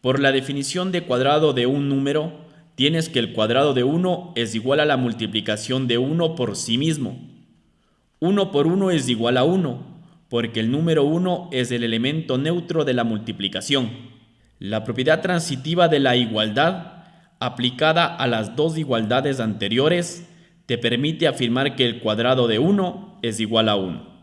Por la definición de cuadrado de un número, tienes que el cuadrado de 1 es igual a la multiplicación de 1 por sí mismo. 1 por 1 es igual a 1, porque el número 1 es el elemento neutro de la multiplicación. La propiedad transitiva de la igualdad, aplicada a las dos igualdades anteriores, te permite afirmar que el cuadrado de 1 es igual a 1.